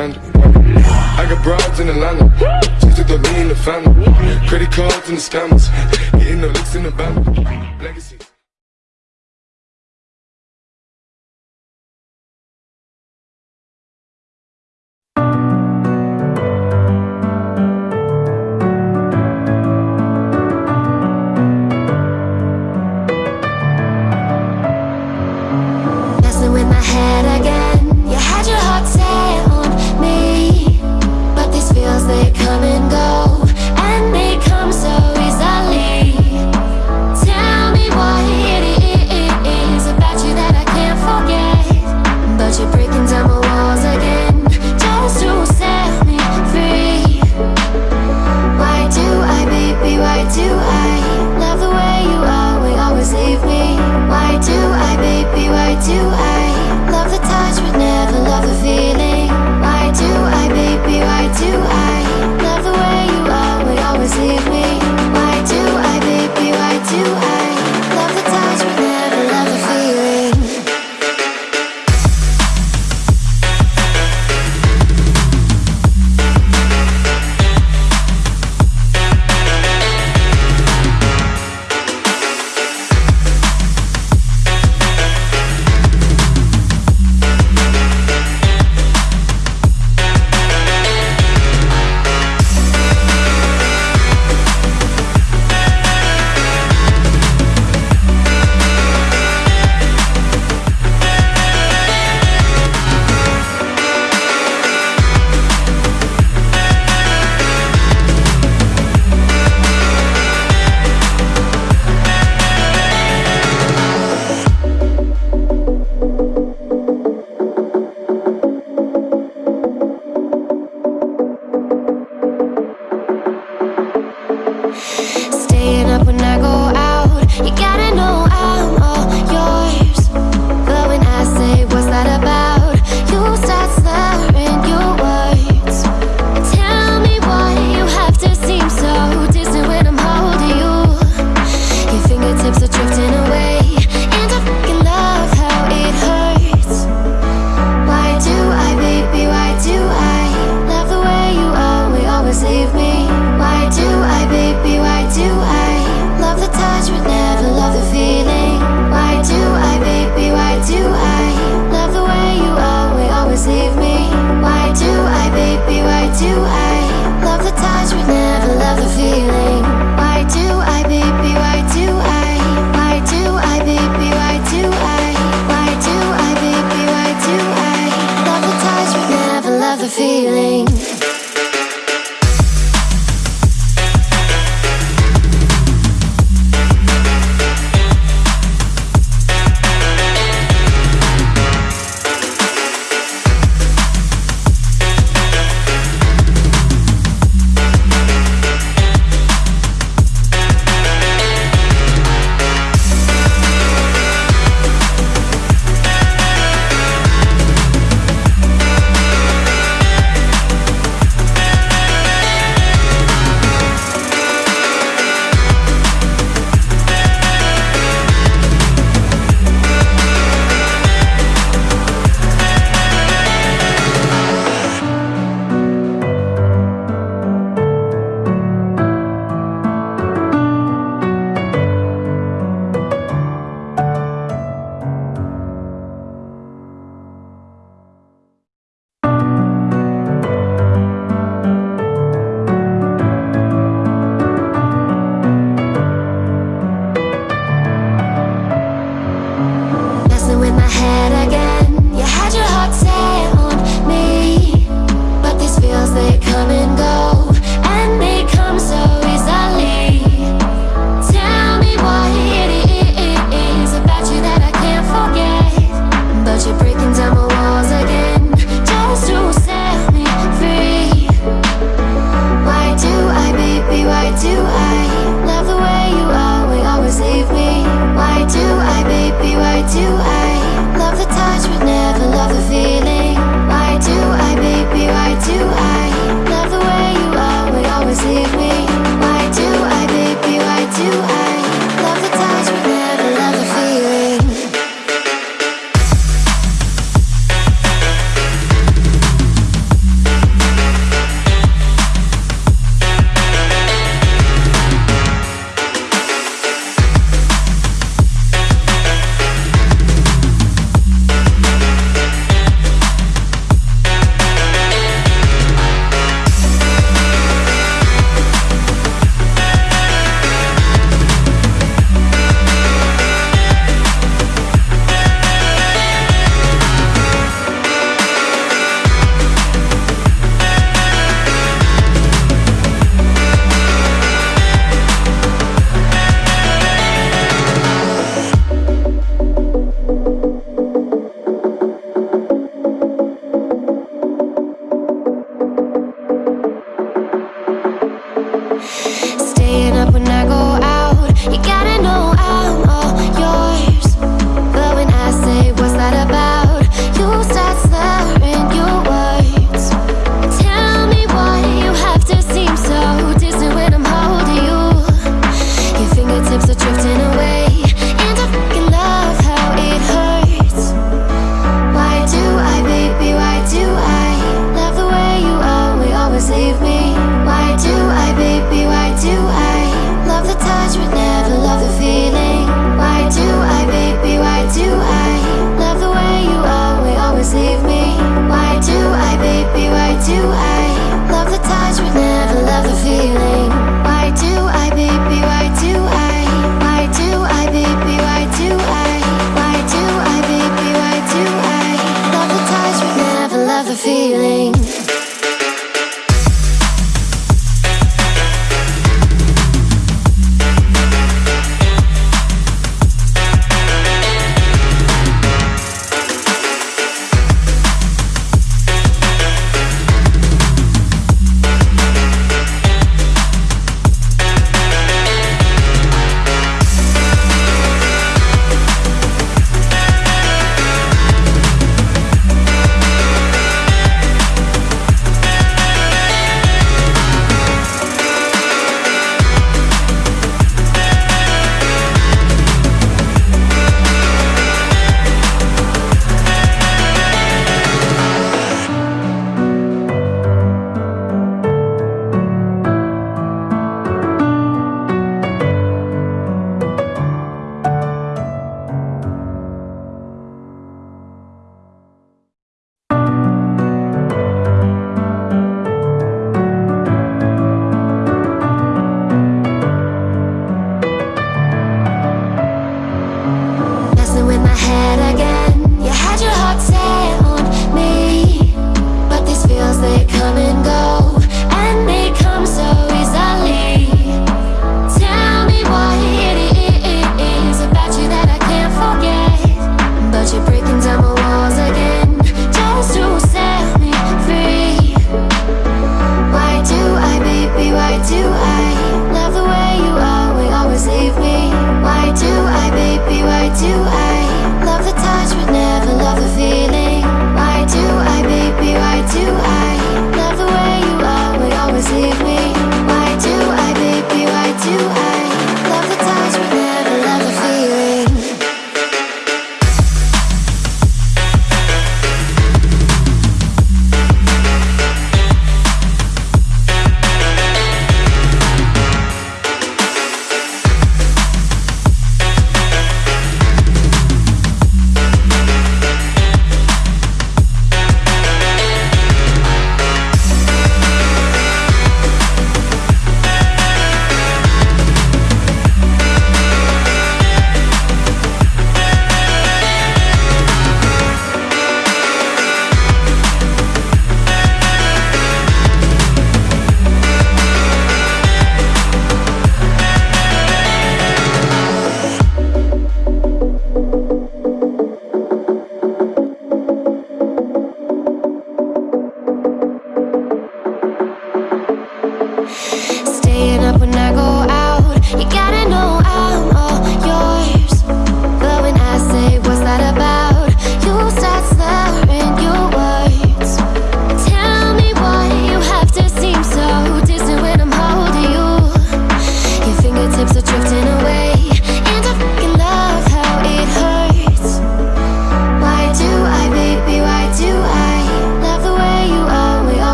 I got broads in Atlanta, just to throw me in the family. Credit cards and the scammers, getting the looks in the band. Legacy. staying up the feeling.